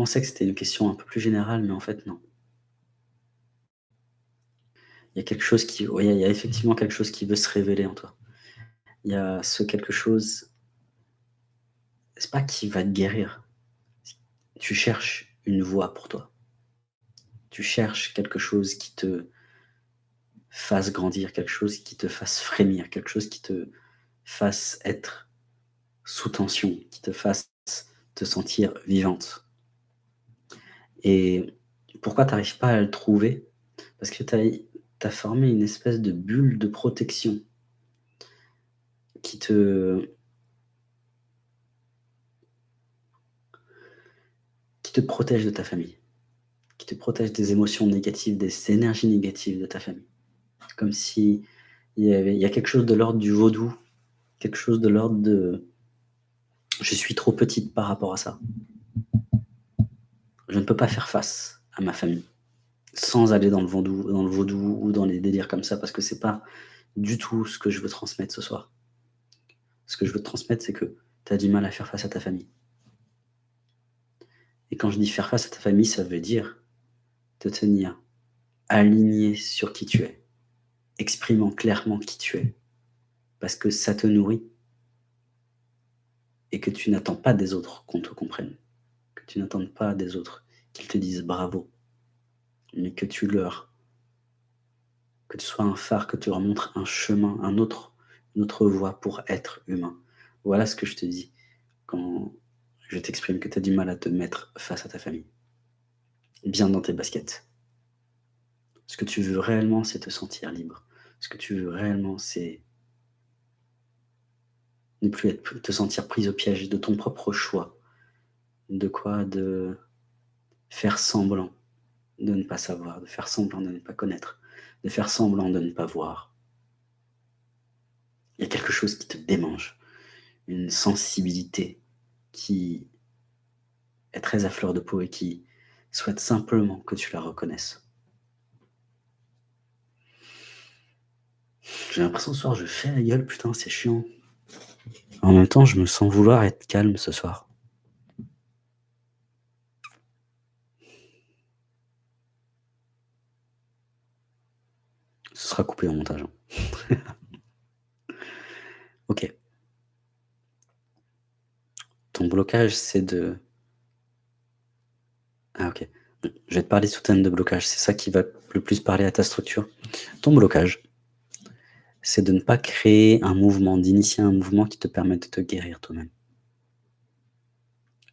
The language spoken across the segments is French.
pensais que c'était une question un peu plus générale, mais en fait, non. Il y a quelque chose qui il y a effectivement quelque chose qui veut se révéler en toi. Il y a ce quelque chose c'est pas qui va te guérir. Tu cherches une voie pour toi. Tu cherches quelque chose qui te fasse grandir, quelque chose qui te fasse frémir, quelque chose qui te fasse être sous tension, qui te fasse te sentir vivante. Et pourquoi tu n'arrives pas à le trouver? Parce que tu as, formé une espèce de bulle de protection qui te... qui te protège de ta famille, qui te protège des émotions négatives, des énergies négatives de ta famille. Comme si il y, avait, y a quelque chose de l'ordre du vaudou, quelque chose de l'ordre de je suis trop petite par rapport à ça. Je ne peux pas faire face à ma famille sans aller dans le vaudou, ou dans les délires comme ça, parce que c'est pas du tout ce que je veux transmettre ce soir. Ce que je veux te transmettre, c'est que tu as du mal à faire face à ta famille. Et quand je dis faire face à ta famille, ça veut dire te tenir aligné sur qui tu es, exprimant clairement qui tu es, parce que ça te nourrit, et que tu n'attends pas des autres qu'on te comprenne, tu n'attends pas des autres qu'ils te disent bravo, mais que tu leur, que tu sois un phare, que tu leur montres un chemin, un autre, une autre voie pour être humain. Voilà ce que je te dis quand je t'exprime que tu as du mal à te mettre face à ta famille. Bien dans tes baskets. Ce que tu veux réellement, c'est te sentir libre. Ce que tu veux réellement, c'est ne plus être, te sentir prise au piège de ton propre choix. De quoi De faire semblant de ne pas savoir, de faire semblant de ne pas connaître, de faire semblant de ne pas voir. Il y a quelque chose qui te démange, une sensibilité qui est très à fleur de peau et qui souhaite simplement que tu la reconnaisses. J'ai l'impression ce soir je fais la gueule, putain c'est chiant. En même temps, je me sens vouloir être calme ce soir. Ce sera coupé en montage. Hein. ok. Ton blocage, c'est de... Ah ok. Je vais te parler sous thème de blocage. C'est ça qui va le plus parler à ta structure. Ton blocage, c'est de ne pas créer un mouvement, d'initier un mouvement qui te permette de te guérir toi-même.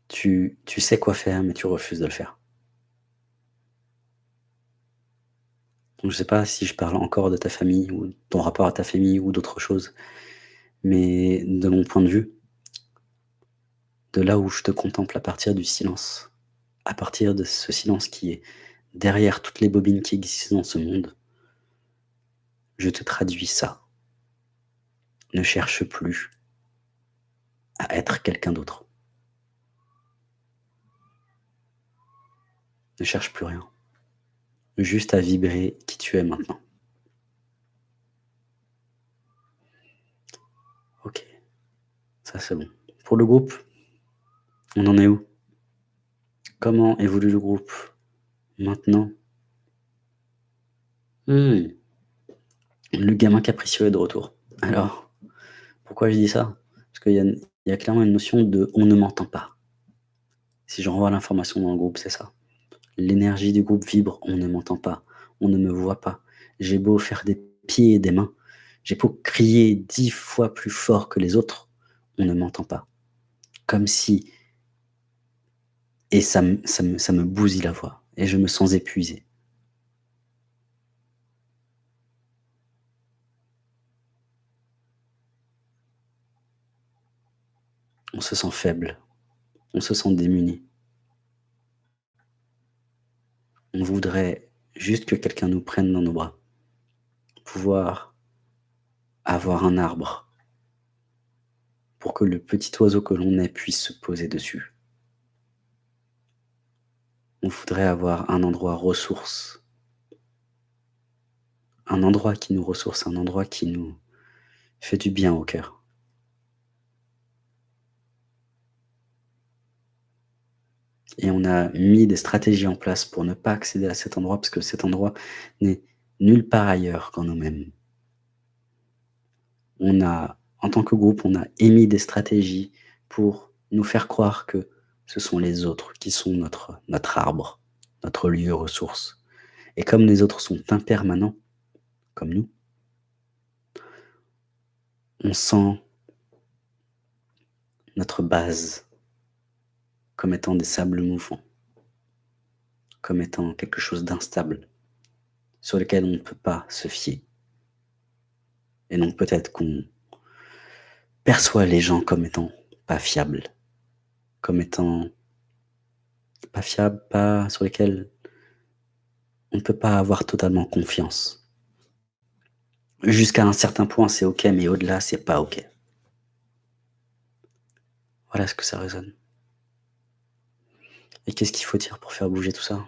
Tu sais quoi faire, mais tu refuses de le faire. Je ne sais pas si je parle encore de ta famille, ou ton rapport à ta famille, ou d'autres choses, mais de mon point de vue, de là où je te contemple à partir du silence, à partir de ce silence qui est derrière toutes les bobines qui existent dans ce monde, je te traduis ça. Ne cherche plus à être quelqu'un d'autre. Ne cherche plus rien. Juste à vibrer qui tu es maintenant. Ok, ça c'est bon. Pour le groupe, on en est où? Comment évolue le groupe maintenant? Hmm. Le gamin capricieux est de retour. Alors, pourquoi je dis ça? Parce qu'il y, a clairement une notion de « on ne m'entend pas ». Si j'envoie l'information dans le groupe, c'est ça. L'énergie du groupe vibre, on ne m'entend pas, on ne me voit pas. J'ai beau faire des pieds et des mains, j'ai beau crier dix fois plus fort que les autres, on ne m'entend pas. Comme si... Et ça, me bousille la voix, et je me sens épuisé. on se sent faible, on se sent démuni. On voudrait juste que quelqu'un nous prenne dans nos bras, pouvoir avoir un arbre pour que le petit oiseau que l'on est puisse se poser dessus. On voudrait avoir un endroit ressource, un endroit qui nous ressource, un endroit qui nous fait du bien au cœur. Et on a mis des stratégies en place pour ne pas accéder à cet endroit, parce que cet endroit n'est nulle part ailleurs qu'en nous-mêmes. On a, en tant que groupe, on a émis des stratégies pour nous faire croire que ce sont les autres qui sont notre, notre arbre, notre lieu ressource. Et comme les autres sont impermanents, comme nous, on sent notre base comme étant des sables mouvants, comme étant quelque chose d'instable, sur lequel on ne peut pas se fier. Et donc peut-être qu'on perçoit les gens comme étant pas fiables, comme étant pas fiables, pas sur lesquels on ne peut pas avoir totalement confiance. Jusqu'à un certain point, c'est OK, mais au-delà, c'est pas OK. Voilà ce que ça résonne. Et qu'est-ce qu'il faut dire pour faire bouger tout ça.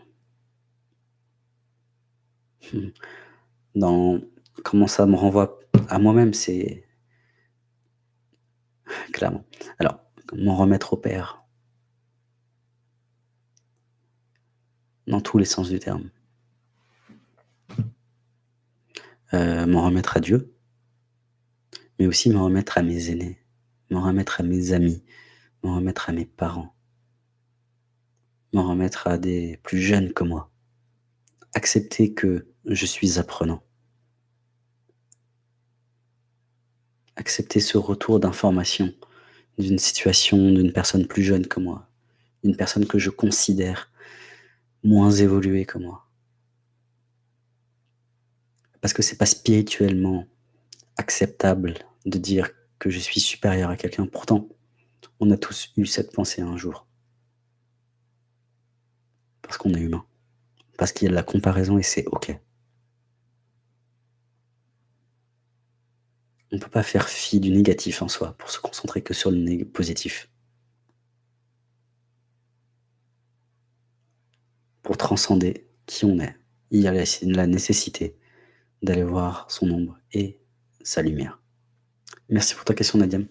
Dans comment ça me renvoie à moi-même, c'est clairement. Alors, m'en remettre au Père. Dans tous les sens du terme. Euh, m'en remettre à Dieu, mais aussi m'en remettre à mes aînés, m'en remettre à mes amis, m'en remettre à mes parents, m'en remettre à des plus jeunes que moi. Accepter que je suis apprenant. Accepter ce retour d'information d'une situation d'une personne plus jeune que moi, d'une personne que je considère moins évoluée que moi. Parce que c'est pas spirituellement acceptable de dire que je suis supérieur à quelqu'un. Pourtant, on a tous eu cette pensée un jour. Parce qu'on est humain. Parce qu'il y a de la comparaison et c'est OK. On ne peut pas faire fi du négatif en soi pour se concentrer que sur le positif. Pour transcender qui on est, il y a la nécessité d'aller voir son ombre et sa lumière. Merci pour ta question, Nadiam.